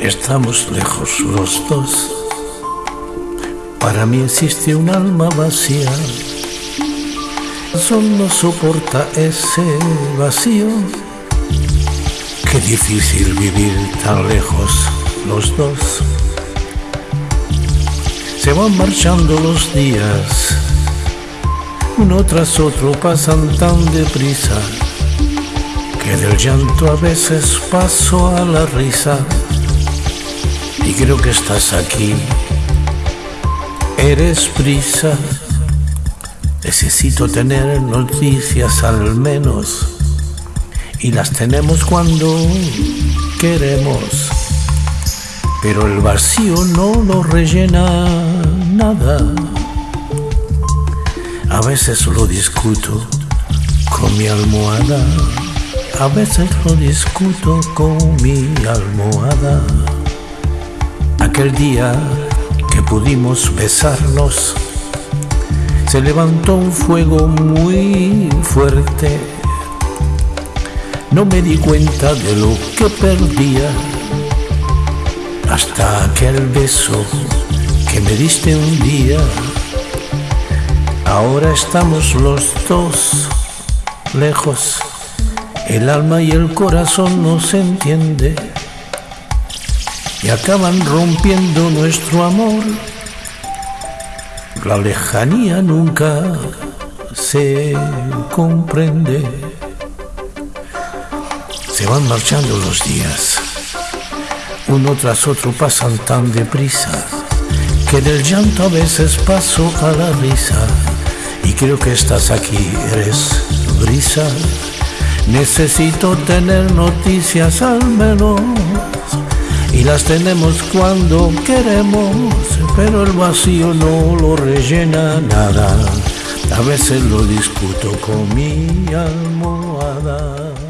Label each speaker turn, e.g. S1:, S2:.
S1: estamos lejos los dos. Para mí existe un alma vacía. Solo no soporta ese vacío. Qué difícil vivir tan lejos los dos. Se van marchando los días, uno tras otro pasan tan deprisa que del llanto a veces paso a la risa y creo que estás aquí. Eres prisa, necesito tener noticias al menos y las tenemos cuando queremos, pero el vacío no lo rellena nada. A veces lo discuto con mi almohada, a veces lo discuto con mi almohada. Aquel día que pudimos besarnos, se levantó un fuego muy fuerte. No me di cuenta de lo que perdía hasta aquel beso que me diste un día. Ahora estamos los dos lejos, el alma y el corazón no se entiende y acaban rompiendo nuestro amor. La lejanía nunca se comprende. Se van marchando los días, uno tras otro pasan tan deprisa que del llanto a veces paso a la risa y creo que estás aquí, eres brisa. Necesito tener noticias al menos y las tenemos cuando queremos, pero el vacío no lo rellena nada. A veces lo discuto con mi almohada.